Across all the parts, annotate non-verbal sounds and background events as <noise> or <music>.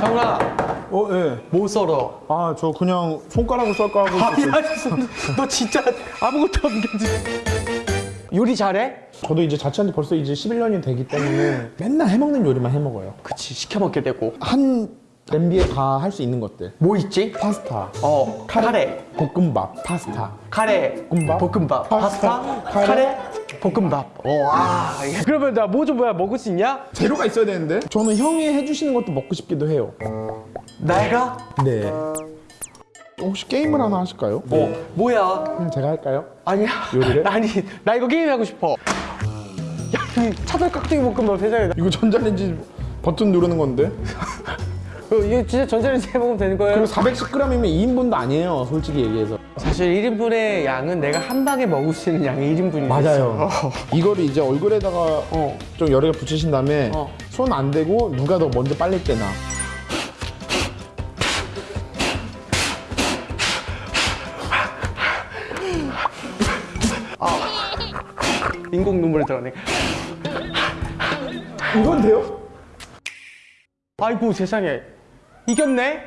상훈아 어, 예. 뭐 썰어? 아, 저 그냥 손가락으로 썰까 하고 아니 너 진짜 아무것도 없는 게 요리 잘해? 저도 이제 자취한 지 벌써 이제 11년이 되기 때문에 맨날 해먹는 요리만 해먹어요. 그치 시켜 먹게 되고 한 냄비에 다 할 수 있는 것들. 뭐 있지? 파스타, 어 카레 볶음밥, 파스타. 카레 볶음밥, 볶음밥 파스타, 파스타 카레. 카레 볶음밥 어아 그러면 나 뭐 좀 뭐야 먹을 수 있냐? 재료가 있어야 되는데 저는 형이 해주시는 것도 먹고 싶기도 해요. 내가? 네. 혹시 게임을 하나 하실까요? 어 뭐야 그냥 제가 할까요? 아니야 요리를? <laughs> 아니 나 이거 게임 하고 싶어 야이 차돌 깍두기 볶음밥 세상에 이거 전자레인지 버튼 누르는 건데 어, <laughs> 이거 진짜 전자레인지 해먹으면 되는 거예요? 그리고 410g이면 2인분도 아니에요 솔직히 얘기해서 사실 1인분의 양은 내가 한 방에 먹을 수 있는 양이 1인분이 맞아요 <laughs> 이거를 이제 얼굴에다가 어. 좀 여러 개 붙이신 다음에 어. 손안 대고 누가 더 먼저 빨리 떼나 인공 눈물이 들어가네 이건 돼요? 아이고 세상에 이겼네?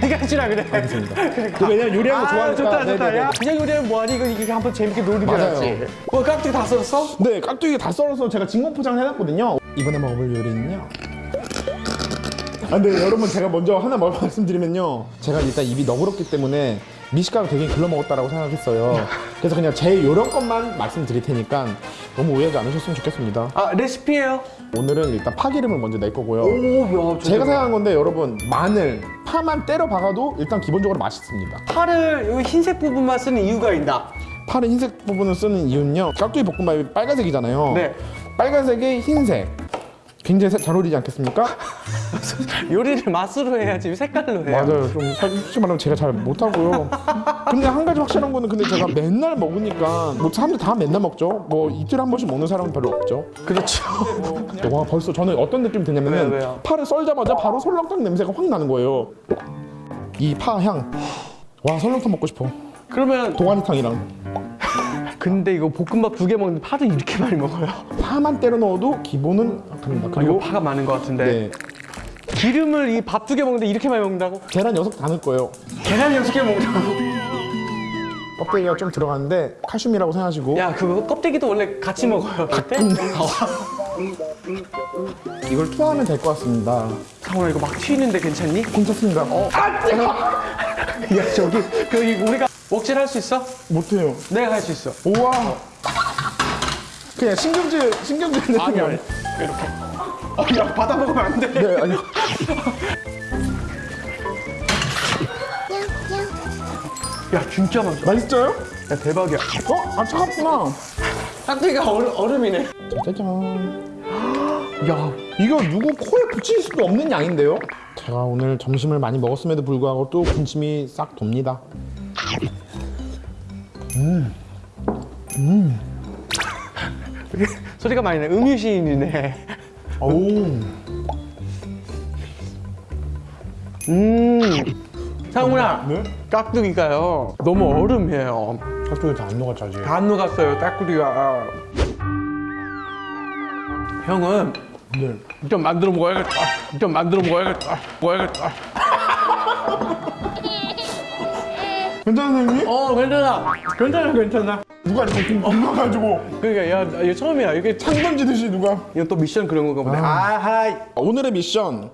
네가 해주라 그래. 알겠습니다. 그 왜냐면 요리하는 거 아 좋아하니까. 좋다 좋다. 네네네. 야 그냥 요리하면 뭐하니? 이거 이게 한번 재밌게 맞아요. 해야지. 뭐 깍두기 다 썰었어? 네 깍두기 다 썰어서 제가 진공 포장을 해놨거든요. 이번에 먹어볼 요리는요. 아 근데 여러분 제가 먼저 하나 말- 말씀드리면요. 제가 일단 입이 너그럽기 때문에 미식가가 되게 글러 먹었다라고 생각했어요. 그래서 그냥 제 요런 것만 말씀드릴 테니까 너무 오해하지 않으셨으면 좋겠습니다. 아 레시피예요? 오늘은 일단 파기름을 먼저 낼 거고요. 오 야 제가 생각한 건데 여러분 마늘 파만 때려 박아도 일단 기본적으로 맛있습니다. 파를 여기 흰색 부분만 쓰는 이유가 있나? 파는 흰색 부분을 쓰는 이유는요 깍두기 볶음밥이 빨간색이잖아요. 네. 빨간색에 흰색 굉장히 사- 잘 어울리지 않겠습니까? <laughs> 요리를 맛으로 해야지 색깔로 해야. 맞아요. 좀 솔직히 말하면 제가 잘 못하고요. 근데 한 가지 확실한 거는 근데 제가 맨날 먹으니까 뭐 사람들 다 맨날 먹죠. 뭐 이틀에 한 번씩 먹는 사람은 별로 없죠. 그렇죠. 와 벌써 저는 어떤 느낌이 드냐면은 왜요? 파를 썰자마자 바로 설렁탕 냄새가 확 나는 거예요. 이 파향. 와 설렁탕 먹고 싶어. 그러면 동아리탕이랑 근데 이거 볶음밥 두 개 먹는데 파도 이렇게 <laughs> 많이 먹어요? 파만 때려 넣어도 기본은 됩니다. 아, 이거 그리고 파가 많은 것 같은데. 네, 기름을 이 밥 두 개 먹는데 이렇게 많이 먹는다고? 계란 녀석 다 넣을 거예요. 계란 여섯 개 먹는다고? 껍데기가 좀 들어가는데 칼슘이라고 생각하시고. 야 그거 껍데기도 원래 같이 먹어요. 그때? 이걸 투하하면 될 것 같습니다. 상훈아 이거 막 튀는데 괜찮니? 괜찮습니다. 어, 야 저기. <laughs> 그 우리가 먹질 할 수 있어? 못해요. 내가 할 수 있어. 우와. 그냥 신경질 신경질 느낌이 아니 아니 아니 이렇게. 어 야 받아 먹으면 안 돼. 네 아니 야 진짜 맛있어. 맛있어요? 야 대박이야. 어? 아 차갑구나. 깍두기가 얼음, 얼음이네. 짜잔. <gasps> 야 이거 누구 코에 붙일 수도 없는 양인데요? 제가 오늘 점심을 많이 먹었음에도 불구하고 또 군침이 싹 돕니다 소리가 많이 나 음유시인이네. 오 음. 상훈아 네? 깍두기가요 너무 얼음이에요. 깍두기 다 안 녹았지 아직. 다안 녹았어요 깍두기가. 형은 네. 좀 만들어 먹어야겠다. 좀 만들어 먹어야겠다. 먹어야겠다 괜찮아 선생님? 어 괜찮아. 괜찮아 괜찮아. 누가 이렇게 궁금해가지고. 그러니까 야 이거 처음이야. 이게 참창 던지듯이 누가. 이거 또 미션 그런 건가 보네. 아 하이. 오늘의 미션.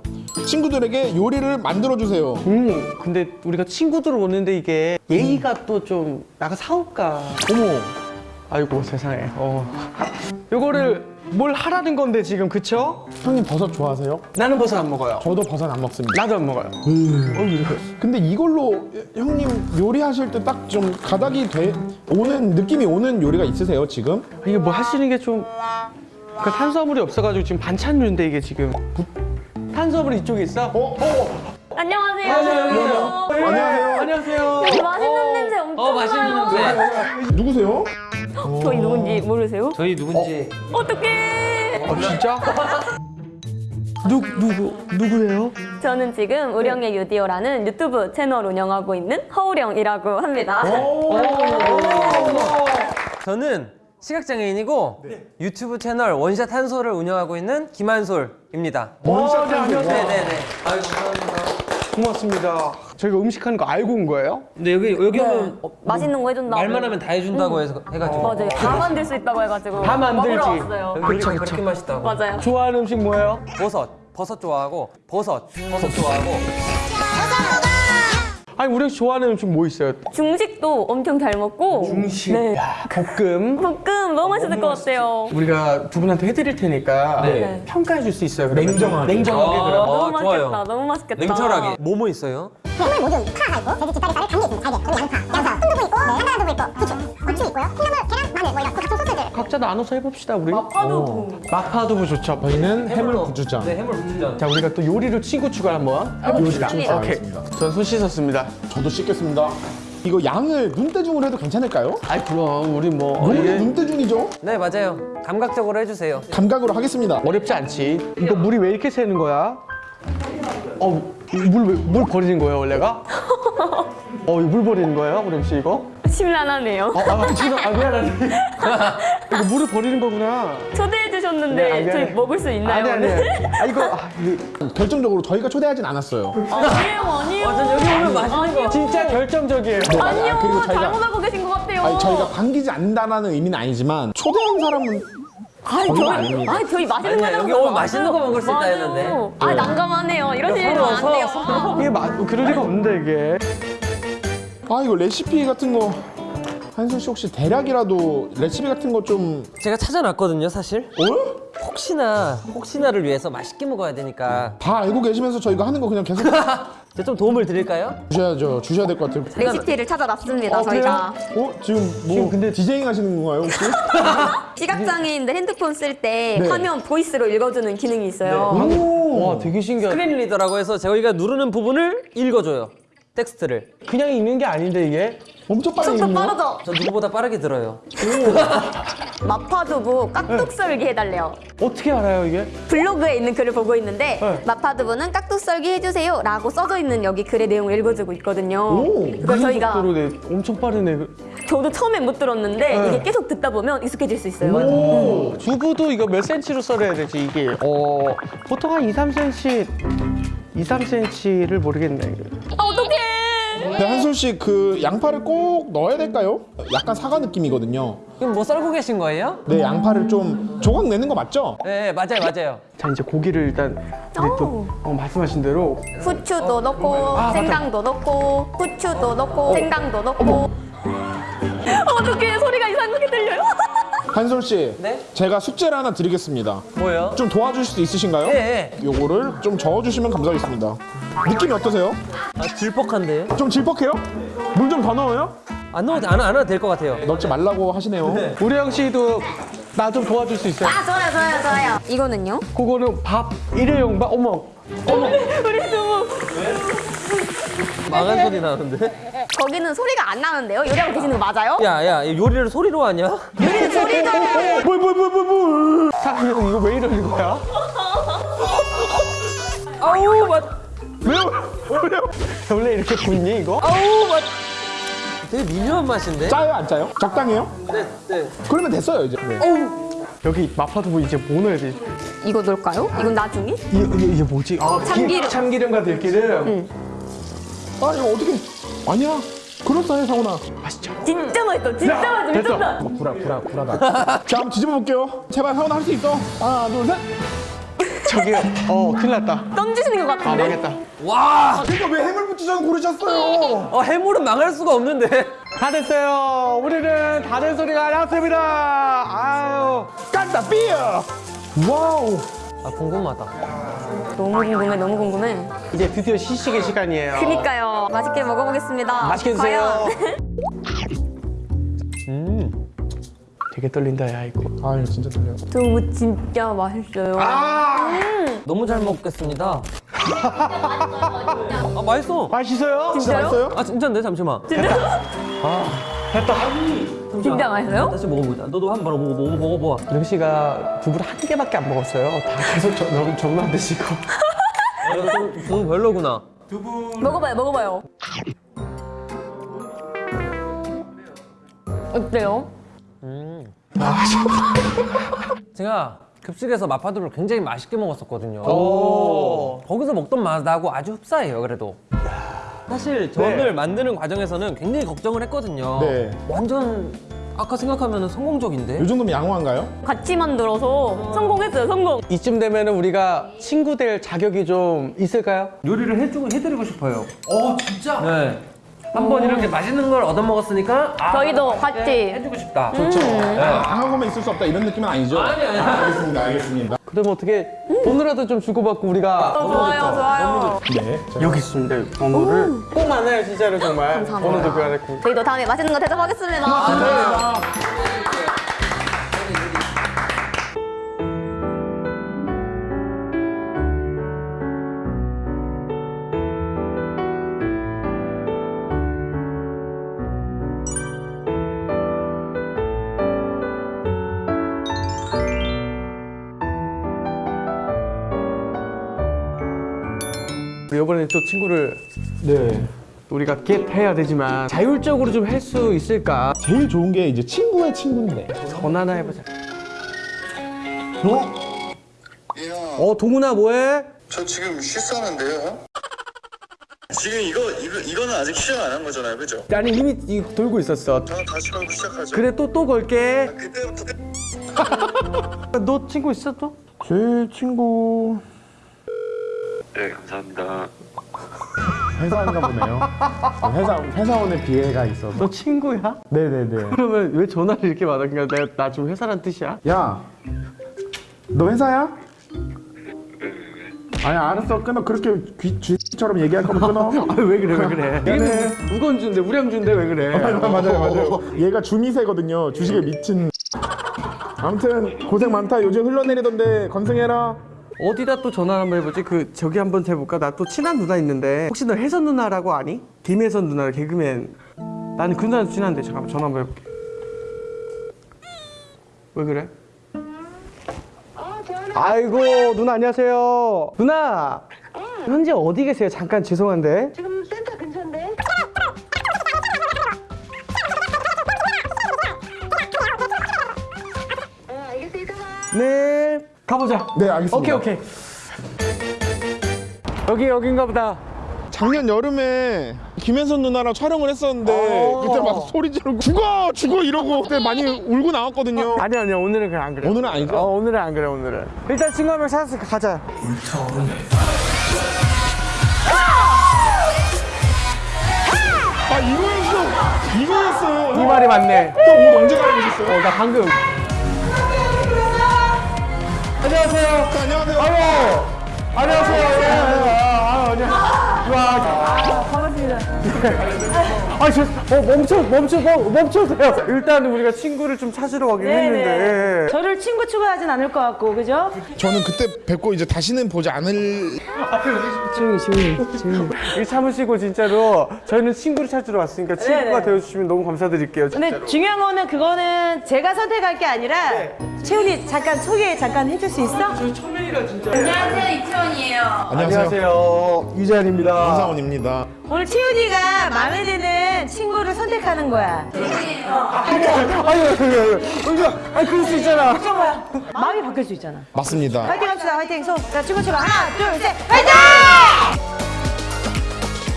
친구들에게 요리를 만들어주세요. 음 근데 우리가 친구들 오는데 이게 예의가 또좀 나가 사올까 어머. 아이고 세상에. 어. 요거를 뭘 하라는 건데 지금 그쵸? 형님 버섯 좋아하세요? 나는 버섯 안 먹어요 저도 버섯 안 먹습니다 나도 안 먹어요 근데 이걸로 형님 요리하실 때 딱 좀 가닥이 돼 오는 느낌이 오는 요리가 있으세요 지금? 이게 뭐할수 있는 게좀그 탄수화물이 없어가지고 지금 반찬류인데 이게 지금 탄수화물 이쪽에 있어? 어? 어? 안녕하세요. 안녕하세요. 안녕하세요. 안녕하세요. 여기 맛있는 냄새 엄청 어, 맛있는 나요. 냄새. 누구세요? 저희 누군지 모르세요? 저희 누군지 어떡해. 어 진짜? 누 누구 누구예요? 저는 지금 우령의 유디오라는 유튜브 채널 운영하고 있는 허우령이라고 합니다. 저는 시각장애인이고 유튜브 채널 원샷 한솔을 운영하고 있는 김한솔입니다. 원샷 한솔. 네네네. 아유 감사합니다. 고맙습니다. 저희가 음식하는 거 알고 온 거예요? 근데 여기 여기 오면 어, 맛있는 거 해준다고. 말만 하면 다 해준다고 해서 해가지고 맞아요. 다 만들 수 있다고 해가지고. 다 만들지. 요리가 그렇게 맛있다고. 맞아요. 좋아하는 음식 뭐예요? 버섯 버섯 좋아하고 버섯 버섯 좋아하고 아니 우리 좋아하는 음식 뭐 있어요? 중식도 엄청 잘 먹고. 중식. 네. 야, 볶음. 볶음 너무 맛있을 것 같아요. 우리가 두 분한테 해드릴 테니까 네. 평가해 줄 수 있어요. 그러면? 냉정하게. 냉정하게 아. 그럼. 너무 좋아요. 맛있겠다. 너무 맛있겠다. 냉철하게 뭐뭐 있어요? 해물 모듬, 파가 있고, 돼지 뒷다리살에 감기 있습니다. 달걀, 그리고 양파, 양파, 순두부 있고, 네, 한가한 두부 있고, 후추, 고추 있고요. 콩나물, 계란, 마늘, 뭐 이런 각종 소스들. 각자 나눠서 해봅시다 우리. 마파두부. 마파두부 좋죠. 저희는 해물 구주장. 네 해물 부추장. 자 우리가 또 요리로 친구 추가 한번 해봅시다. 오케이. 전 손 씻었습니다. 저도 씻겠습니다. 이거 양을 눈대중으로 해도 괜찮을까요? 아이 그럼 우리 뭐 너무 이게 눈대중이죠? 네 맞아요. 감각적으로 해주세요. 감각으로 하겠습니다. 어렵지 않지. 이거 물이 왜 이렇게 새는 거야? 어물물 버리는 거예요 원래가? <laughs> 어물 버리는 거예요 그럼 씨 이거? 심란하네요. 어, 아, 죄송, 아, 미안하네. 이거 물을 버리는 거구나. 초대해 주셨는데 네, 아. 저희 먹을 수 있나요? 아니, 아니. 아, 이거, 아, 결정적으로 저희가 초대하진 않았어요. 아니에요, 아니에요. 완전 여기 오면 맛있는 아니요. 진짜 결정적이에요. 아니요, 아, 그리고 저희가- 잘못 알고 계신 것 같아요. 아니, 저희가 반기지 않는다는 의미는 아니지만 초대한 사람은 아니, 거의 저희. 아니, 저희 맛있는 거 여기 맛있는 거 먹을 수 있다. 했는데. 아, 난감하네요. 이러시면 서로, 안 돼요. 이게 마, 그럴 리가 없는데, 이게. 아 이거 레시피 같은 거 한솔 씨 혹시 대략이라도 레시피 같은 거 좀 제가 찾아놨거든요 사실. 어? 혹시나 혹시나를 위해서 맛있게 먹어야 되니까 다 알고 계시면서 저희가 하는 거 그냥 계속 <laughs> 제가 좀 도움을 드릴까요? 주셔야죠. 주셔야 될 것 같아요. 레시피를 찾아놨습니다, 어, 그래요? 저희가. 어 지금 뭐 지금 근데- 디제잉 하시는 건가요 혹시? <laughs> 시각장애인들 핸드폰 쓸때 네. 화면 voice로 읽어주는 기능이 있어요. 오, 와, 되게 신기하다. screen reader라고 해서 저희가 누르는 부분을 읽어줘요. 텍스트를. 그냥 읽는 게 아닌데, 이게. 엄청 빨리 읽네요. 빠르죠? 저 누구보다 빠르게 들어요. <laughs> 마파두부 깍둑 썰기 해달래요. 어떻게 알아요, 이게? 블로그에 있는 글을 보고 있는데 네. 마파두부는 깍둑 썰기 해주세요 라고 써져 있는 여기 글의 내용을 읽어주고 있거든요. 오, 그걸 저희가 속도로 내, 엄청 빠르네. 저도 처음에 못 들었는데 네. 이게 계속 듣다 보면 익숙해질 수 있어요. 오, 두부도 이거 몇 센치로 썰어야 되지, 이게? 어, 보통 한 2, 3cm, 2, 3cm를 모르겠네. 아씨그 양파를 꼭 넣어야 될까요? 약간 사과 느낌이거든요. 그럼 뭐 썰고 계신 거예요? 네 양파를 좀 조각 내는 거 맞죠? 네 맞아요 맞아요. 자, 이제 고기를 일단, 우리 또, 오. 어, 말씀하신 대로. 후추도 넣고 아, 맞다. 생강도 넣고 후추도 넣고 생강도 넣고 <laughs> 어떡해 소리가 이상하게 들려요. <laughs> 한솔 씨, 네? 제가 숙제를 하나 드리겠습니다. 뭐요? 좀 도와주실 수 있으신가요? 네. 요거를 좀 저어주시면 감사하겠습니다. 느낌이 어떠세요? 아, 질퍽한데요? 좀 질퍽해요? 물 좀 더 넣어요? 안 넣어도 안, 안 해도 될 것 같아요. 넣지 말라고 하시네요. 우리 형 씨도 나 좀 도와줄 수 있어요? 아 좋아요 좋아요 좋아요. 이거는요? 그거는 밥 일회용 밥 어머 <laughs> 우리 두부 망한 소리 나는데? 거기는 소리가 안 나는데요? 요리하고 계시는 거 맞아요? 야야 요리를 소리로 하냐? 요리는 소리죠. 뭘뭘뭘뭘 사람 형 이거 왜 이러는 거야? 아우 맛 왜요? 왜요? 원래 이렇게 굽니 이거? 아우 맛 되게 미묘한 맛인데? 짜요 안 짜요? 적당해요? 네, 네. 그러면 됐어요 이제. 네. 여기 마파두부 이제 뭐 넣어야 돼? 이거 넣을까요? 이건 나중에? 이게, 이게, 이게 뭐지? 아, 기- 참기름. 참기름과 들기름 아 이거 어떻게? 아니야. 그렇다해 상훈아. 맛있죠? 진짜 맛있어. 진짜 맛있어. 됐어. 미쳤다. 막 구라 구라 구라다. <laughs> 자 한번 뒤집어 볼게요. 제발 상훈아 할 수 있어. 하나 둘 셋. <laughs> 저기 어 큰일 났다 던지시는 것아 같은데. 망했다 와! 그러니까 왜 해물 부추장 고르셨어요? 어, 해물은 망할 수가 없는데. 다 됐어요 우리는 다른 소리가 났습니다 아유 깐다 삐어. Wow. 아, 궁금하다. 너무 궁금해. 너무 궁금해. 이제 드디어 시식의 시간이에요 그니까요. 맛있게 먹어보겠습니다. 맛있게 드세요? <laughs> 음. 되게 떨린다 야 이거 아 이거 진짜 들려. 두부 진짜 맛있어요. 너무 잘 먹겠습니다. <laughs> 아, 맛있어. 맛있어요? 진짜요? 맛있어요? 아, 진짜인데? 잠시만. 됐다 진 짜 맛있어요? 다시 먹어보자. 너도 한 번 먹어, 먹어, 먹어, 먹어. 령 씨가 두부를 한 개밖에 안 먹었어요. 다 계속 저, 너무 정만 드시고. 두 별로구나. 먹어봐요, 먹어봐요. 어때요? <laughs> 제가 급식에서 마파두를 굉장히 맛있게 먹었었거든요. 오. 거기서 먹던 맛하고 아주 흡사해요, 그래도. 사실 저를 네. 만드는 과정에서는 굉장히 걱정을 했거든요. 네. 완전 아까 생각하면 성공적인데? 요 정도면 양호한가요? 같이 만들어서 성공했어요, 성공. 이쯤 되면은 우리가 친구 될 자격이 좀 있을까요? 요리를 해주고 해드리고 싶어요. 어, 진짜? 네. 한번 이렇게 맛있는 걸 얻어먹었으니까 아, 저희도 같이. 해주고 싶다. 좋죠. 양하고만 있을 수 없다 이런 느낌은 아니죠? 아니, 아니. 알겠습니다, 알겠습니다. 그럼 어떻게 돈이라도 좀 주고받고 우리가 좋아요, 좋아요. 네. 여기 있습니다. 번호를 꼭 만나요 진짜로 정말. 번호도 교환했고. 저희도 다음에 맛있는 거 대접하겠습니다. 우리 이번에 또 친구를 네. 우리가 겟 해야 되지만 자율적으로 좀 할 수 있을까? 제일 좋은 게 이제 친구의 친구인데. 전화나 해보자. 어? 어 동훈아 뭐해? 저 지금 쉬스하는데요. 지금 이거 이거 이거는 아직 시작 안 한 거잖아요, 그죠? 아니 이미 이거 돌고 있었어. 저는 다시 걸고 시작하죠. 그래 또 또 걸게. 그때부터 <laughs> 너 친구 있어 또? 제 친구 네, 감사합니다. 회사인가 보네요. 회사 회사원의 비애가 있어서. 너 친구야? 네네네. 그러면 왜 전화를 이렇게 받았냐? 내가 나좀 회사란 뜻이야? 야, 너 회사야? 아니 알았어 끊어 그렇게 귀 쥐처럼 얘기할 거면 끊어. <laughs> 아왜 그래 왜 그래? 얘는 우건주인데 우량주인데 왜 그래? 맞아요 맞아요. 얘가 주미새거든요. 주식에 미친. 아무튼 고생 많다. 요즘 흘러내리던데 건승해라. 어디다 또 전화 한번 해보지? 그 저기 한번 해볼까? 나 또 친한 누나 있는데 혹시 너 혜선 누나라고 아니? 김혜선 누나 개그맨. 나는 그 누나 친한데 잠깐만 전화 한번 해볼게. 왜 그래? 아이고 누나 안녕하세요. 누나 현재 어디 계세요? 잠깐 죄송한데. 지금 가보자. 네 알겠습니다. 오케이 오케이. 여기 여긴가 보다. 작년 여름에 김혜선 누나랑 촬영을 했었는데 어. 그때 막 소리 지르고 죽어 죽어 이러고 그때 많이 울고 나왔거든요. <laughs> 아니 아니야 오늘은 그냥 안 그래. 오늘은 아니죠? 어 오늘은 안 그래 오늘은. 일단 친구 한 명 찾았으니까 가자. 아 이거였어 이거였어요. 이 말이 맞네. 또옷 언제 갈아입으셨어요? 어 나 방금. 안녕하세요. 안녕하세요. 아유. 안녕하세요. 예, 예. 아, 안녕. 와. 반갑습니다. 아, 저, 어, 멈춰, 멈춰, 멈- 멈춰 세요. 일단 우리가 친구를 좀 찾으러 가긴 했는데. 저를 친구 추가하진 않을 것 같고, 그죠? 저는 그때 뵙고 이제 다시는 보지 않을 조용히, 조용히, 조용히. 일 참으시고 진짜로 저희는 친구를 찾으러 왔으니까 친구가 네네. 되어주시면 너무 감사드릴게요. 진짜로. 근데 중요한 거는 그거는 제가 선택할 게 아니라 채훈이 잠깐 소개 잠깐 해줄 수 있어? 안녕하세요, 이채원이에요. 안녕하세요. 유재한입니다. 황사원입니다. 오늘 채훈이가 마음에 드는 친구를 선택하는 거야. 아유, 아유. 아유, 아유, 그럴 수 있잖아. 뭐야? 마음이 바뀔 수 있잖아. 맞습니다. 화이팅 합시다, 화이팅. 손. 자, 친구 추가. 하나, 둘, 셋, 화이팅!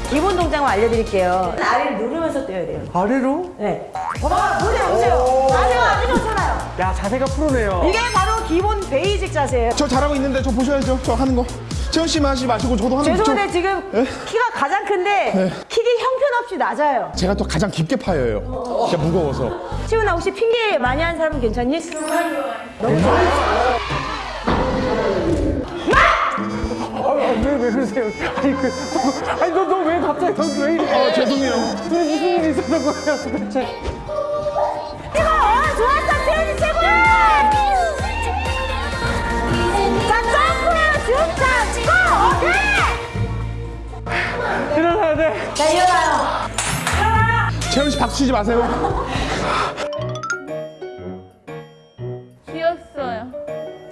기본 동작만 알려드릴게요. 아래를 누르면서 떼야 돼요. 아래로? 네. 봐봐, 보세요, 보세요. 아주 아주 좋잖아요. 야, 자세가 프로네요. 이게 바로 기본 베이직 자세예요. 저 잘하고 있는데 저 보셔야죠. 저 하는 거. 채원 씨만 하지 마시고 저도 거. 죄송한데 지금 키가 가장 큰데 킥이 형편없이 낮아요. 제가 또 가장 깊게 파여요. 진짜 무거워서. 치훈아 혹시 핑계 많이 하는 사람은 괜찮니? 아, 왜, 왜 그러세요? 아니, 그, 아니, 너, 너왜 갑자기, 너왜 이래? 아 죄송해요. 무슨 일이 있었던 거예요, 도대체? 슈퍼 고! 네! 일어나야 돼. 나 일어나요. 일어나! 채영 씨 박수 치지 마세요. 귀엽어요.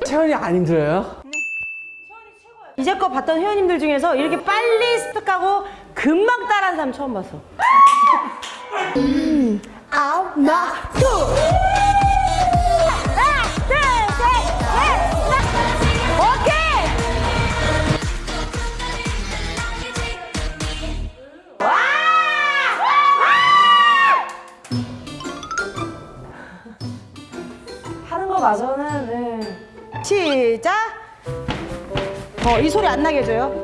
채원이 안 힘들어요? 이제껏 봤던 회원님들 중에서 이렇게 빨리 습득하고 금방 따라한 사람 처음 봤어. 음, 아우, 나, 둘! 봐서는 네. 시작. 어, 이 소리 안 나게 해줘요.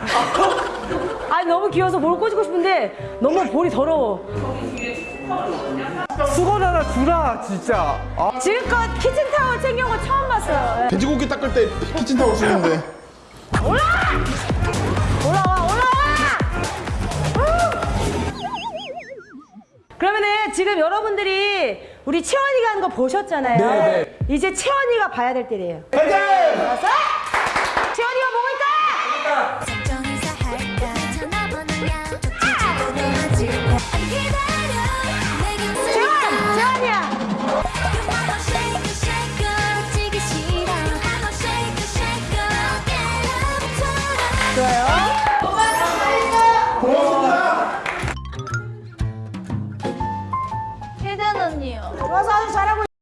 <laughs> 아니, 너무 귀여워서 뭘 꼬시고 싶은데 너무 볼이 더러워. 수건 하나 주라 진짜. 아, 지금껏 키친타월 챙겨온 거 처음 봤어요. 예. 돼지고기 닦을 때 키친타올 쓰는데 올라와! 올라와! 그러면은 지금 여러분들이 우리 채원이가 하는 거 보셨잖아요. 네, 이제 채원이가 봐야 될 때래요. 채원이가